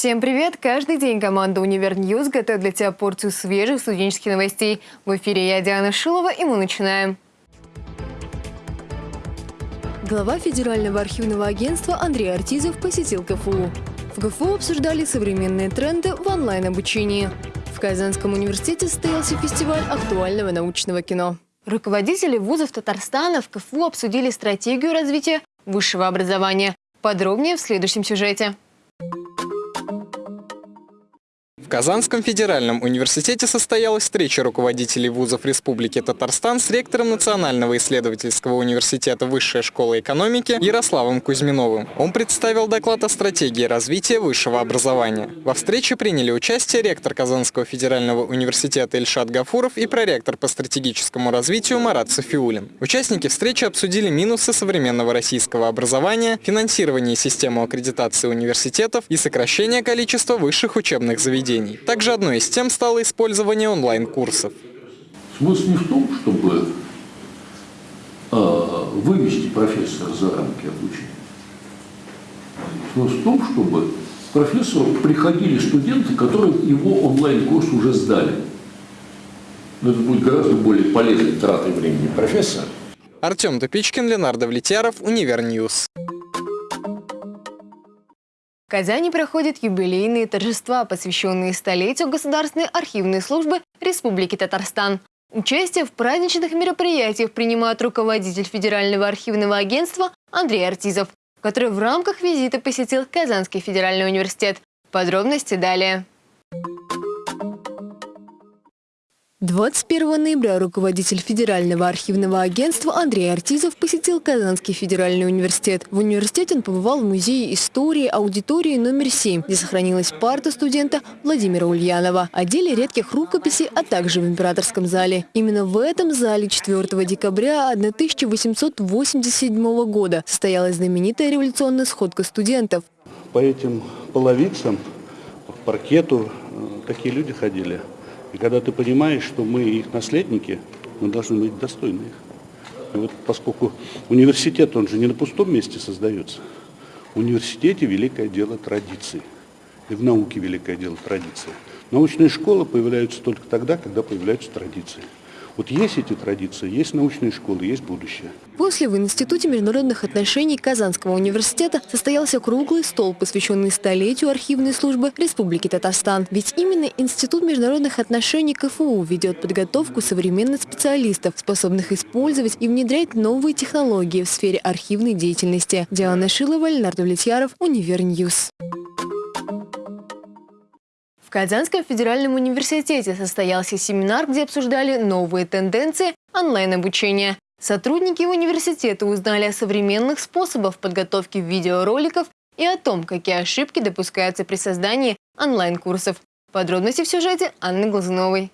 Всем привет! Каждый день команда «Универ News» готовит для тебя порцию свежих студенческих новостей. В эфире я, Диана Шилова, и мы начинаем. Глава Федерального архивного агентства Андрей Артизов посетил КФУ. В КФУ обсуждали современные тренды в онлайн-обучении. В Казанском университете состоялся фестиваль актуального научного кино. Руководители вузов Татарстана в КФУ обсудили стратегию развития высшего образования. Подробнее в следующем сюжете. Казанском федеральном университете состоялась встреча руководителей вузов Республики Татарстан с ректором Национального исследовательского университета Высшей школы экономики Ярославом Кузьминовым. Он представил доклад о стратегии развития высшего образования. Во встрече приняли участие ректор Казанского федерального университета Ильшат Гафуров и проректор по стратегическому развитию Марат Софиулин. Участники встречи обсудили минусы современного российского образования, финансирование системы аккредитации университетов и сокращение количества высших учебных заведений обучений. Также одной из тем стало использование онлайн-курсов. Смысл не в том, чтобы э, вывести профессора за рамки обучения. Смысл в том, чтобы к профессору приходили студенты, которые его онлайн-курс уже сдали. Но это будет гораздо более полезной тратой времени профессора. Артем Топичкин, Ленардо Влетьяров, Универ News. В Казани проходят юбилейные торжества, посвященные столетию Государственной архивной службы Республики Татарстан. Участие в праздничных мероприятиях принимает руководитель Федерального архивного агентства Андрей Артизов, который в рамках визита посетил Казанский федеральный университет. Подробности далее. 21 ноября руководитель Федерального архивного агентства Андрей Артизов посетил Казанский федеральный университет. В университете он побывал в музее истории аудитории номер 7, где сохранилась парта студента Владимира Ульянова, отделе редких рукописей, а также в императорском зале. Именно в этом зале 4 декабря 1887 года состоялась знаменитая революционная сходка студентов. По этим половицам, по паркету э, такие люди ходили – и когда ты понимаешь, что мы их наследники, мы должны быть достойны их. И вот поскольку университет, он же не на пустом месте создается. В университете великое дело традиции. И в науке великое дело традиции. Научные школы появляются только тогда, когда появляются традиции. Вот есть эти традиции, есть научные школы, есть будущее. После в Институте международных отношений Казанского университета состоялся круглый стол, посвященный столетию архивной службы Республики Татарстан. Ведь именно Институт международных отношений КФУ ведет подготовку современных специалистов, способных использовать и внедрять новые технологии в сфере архивной деятельности. Диана Шилова, Леонард Влетьяров, Univer News. В Казанском федеральном университете состоялся семинар, где обсуждали новые тенденции онлайн-обучения. Сотрудники университета узнали о современных способах подготовки видеороликов и о том, какие ошибки допускаются при создании онлайн-курсов. Подробности в сюжете Анны Глазуновой.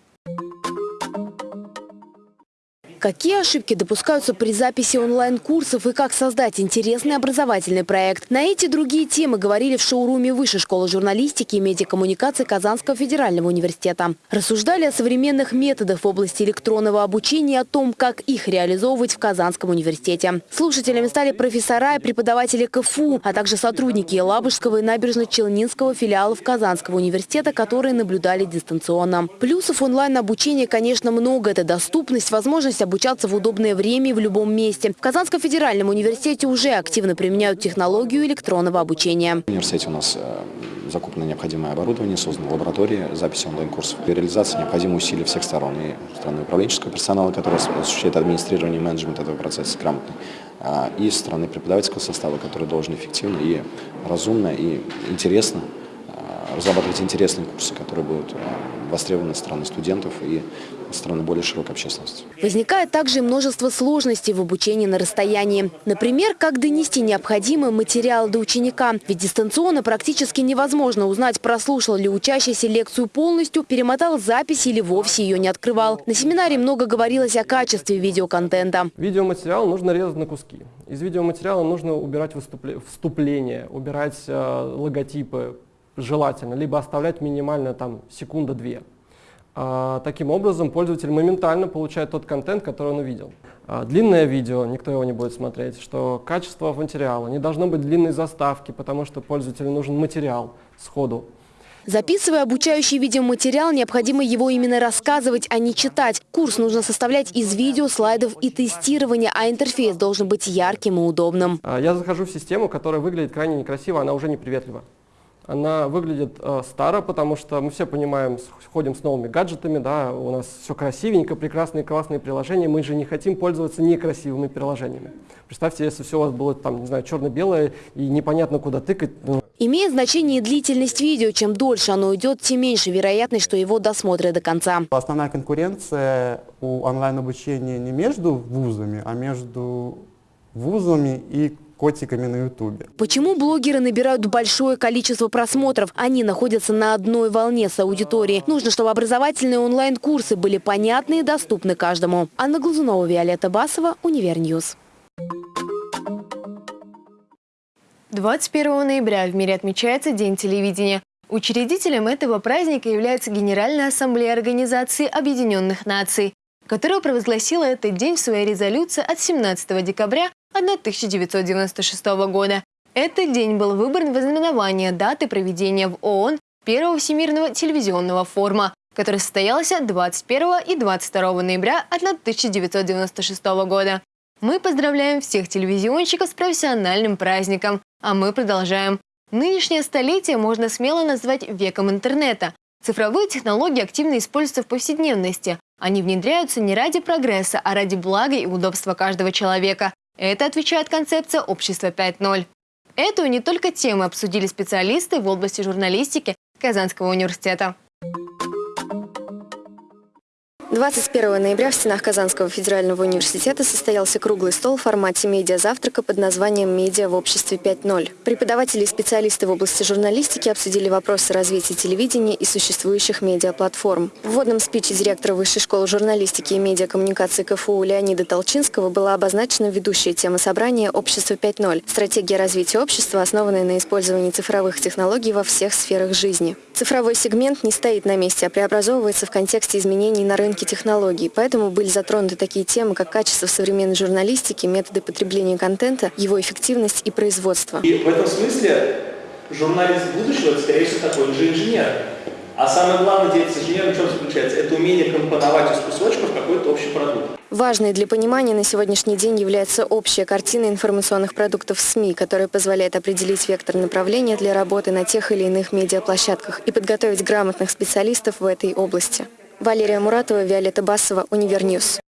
Какие ошибки допускаются при записи онлайн-курсов и как создать интересный образовательный проект? На эти другие темы говорили в шоуруме Высшей школы журналистики и медиакоммуникации Казанского федерального университета. Рассуждали о современных методах в области электронного обучения и о том, как их реализовывать в Казанском университете. Слушателями стали профессора и преподаватели КФУ, а также сотрудники Елабужского и набережно-Челнинского филиалов Казанского университета, которые наблюдали дистанционно. Плюсов онлайн-обучения, конечно, много. Это доступность, возможность обучаться в удобное время и в любом месте. В Казанском федеральном университете уже активно применяют технологию электронного обучения. В университете у нас э, закуплено необходимое оборудование, создана лаборатория записи онлайн-курсов. Для реализации необходимы усилия всех сторон. И стороны управленческого персонала, который осуществляет администрирование и менеджмент этого процесса грамотно, а, и стороны преподавательского состава, который должен эффективно и разумно и интересно а, разрабатывать интересные курсы, которые будут а, востребованы стороны студентов и стороны более широкой общественности. Возникает также множество сложностей в обучении на расстоянии. Например, как донести необходимый материал до ученика. Ведь дистанционно практически невозможно узнать, прослушал ли учащийся лекцию полностью, перемотал запись или вовсе ее не открывал. На семинаре много говорилось о качестве видеоконтента. Видеоматериал нужно резать на куски. Из видеоматериала нужно убирать вступление, убирать э, логотипы, желательно, либо оставлять минимально там секунда-две. А, таким образом, пользователь моментально получает тот контент, который он увидел. а, длинное видео, никто его не будет смотреть, что качество материала, не должно быть длинной заставки, потому что пользователю нужен материал сходу. Записывая обучающий видеоматериал, необходимо его именно рассказывать, а не читать. Курс нужно составлять из видео, слайдов и тестирования, а интерфейс должен быть ярким и удобным. А, я захожу в систему, которая выглядит крайне некрасиво, она уже неприветлива. Она выглядит э, старо, потому что мы все понимаем, ходим с новыми гаджетами, да, у нас все красивенько, прекрасные, классные приложения, мы же не хотим пользоваться некрасивыми приложениями. Представьте, если все у вас было там, не знаю, черно-белое и непонятно куда тыкать. Ну. Имеет значение длительность видео. Чем дольше оно идет, тем меньше вероятность, что его досмотрят до конца. Основная конкуренция у онлайн-обучения не между вузами, а между вузами и котиками на ютубе. Почему блогеры набирают большое количество просмотров? Они находятся на одной волне с аудиторией. Нужно, чтобы образовательные онлайн-курсы были понятны и доступны каждому. Анна Глазунова, Виолетта Басова, Univer News. 21 ноября в мире отмечается День телевидения. Учредителем этого праздника является Генеральная ассамблея Организации Объединенных Наций, которая провозгласила этот день в своей резолюции от 17 декабря 1996 года. Этот день был выбран в ознаменование даты проведения в ООН Первого Всемирного телевизионного форума, который состоялся 21 и 22 ноября 1996 года. Мы поздравляем всех телевизионщиков с профессиональным праздником, а мы продолжаем. Нынешнее столетие можно смело назвать веком интернета. Цифровые технологии активно используются в повседневности. Они внедряются не ради прогресса, а ради блага и удобства каждого человека. Это отвечает концепция общества 5.0. Эту не только тему обсудили специалисты в области журналистики Казанского университета. 21 ноября в стенах Казанского федерального университета состоялся круглый стол в формате медиазавтрака под названием «Медиа в обществе 5.0». Преподаватели и специалисты в области журналистики обсудили вопросы развития телевидения и существующих медиаплатформ. В вводном спиче директора Высшей школы журналистики и медиакоммуникации КФУ Леонида Толчинского была обозначена ведущая тема собрания «Общество 5.0» – стратегия развития общества, основанная на использовании цифровых технологий во всех сферах жизни. Цифровой сегмент не стоит на месте, а преобразовывается в контексте изменений на рынке технологий, поэтому были затронуты такие темы, как качество современной журналистики, методы потребления контента, его эффективность и производство. И в этом смысле журналист будущего, скорее всего, такой же инженер. А самое главное деятельность инженера в чем заключается? Это умение компоновать из кусочков какой-то общий продукт. Важной для понимания на сегодняшний день является общая картина информационных продуктов СМИ, которая позволяет определить вектор направления для работы на тех или иных медиаплощадках и подготовить грамотных специалистов в этой области. Валерия Муратова, Виолетта Басова, Univer News.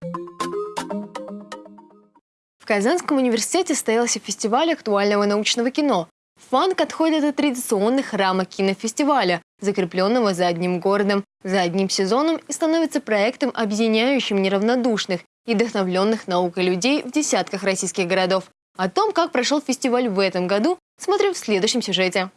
В Казанском университете состоялся фестиваль актуального научного кино. ФАНК отходит от традиционных рамок кинофестиваля, закрепленного за одним городом, за одним сезоном и становится проектом, объединяющим неравнодушных и вдохновленных наукой людей в десятках российских городов. О том, как прошел фестиваль в этом году, смотрим в следующем сюжете.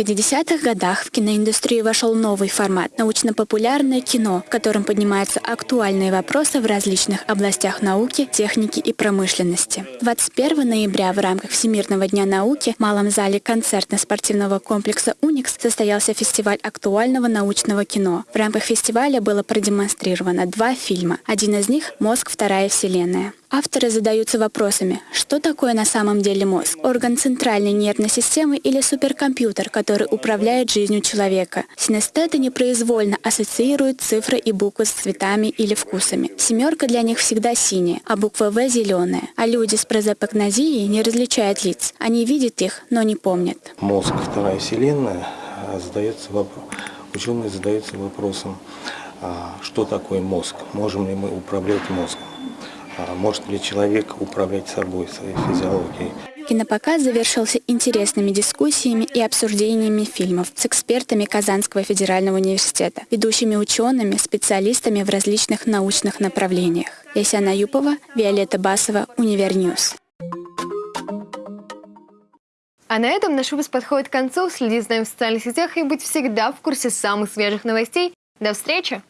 В 50-х годах в киноиндустрию вошел новый формат – научно-популярное кино, в котором поднимаются актуальные вопросы в различных областях науки, техники и промышленности. 21 ноября в рамках Всемирного дня науки в Малом зале концертно-спортивного комплекса «Уникс» состоялся фестиваль актуального научного кино. В рамках фестиваля было продемонстрировано два фильма. Один из них «Мозг. Вторая вселенная». Авторы задаются вопросами, что такое на самом деле мозг? Орган центральной нервной системы или суперкомпьютер, который управляет жизнью человека? Синестеты непроизвольно ассоциируют цифры и буквы с цветами или вкусами. Семерка для них всегда синяя, а буква В зеленая. А люди с прозапогнозией не различают лиц. Они видят их, но не помнят. Мозг, вторая вселенная, а, задается вопрос. Ученые задаются вопросом, а, что такое мозг? Можем ли мы управлять мозгом? А может ли человек управлять собой, своей физиологией. Кинопоказ завершился интересными дискуссиями и обсуждениями фильмов с экспертами Казанского федерального университета, ведущими учеными, специалистами в различных научных направлениях. Ясяна Юпова, Виолетта Басова, Univer News. А на этом наш выпуск подходит к концу. Следить за нами в социальных сетях и быть всегда в курсе самых свежих новостей. До встречи!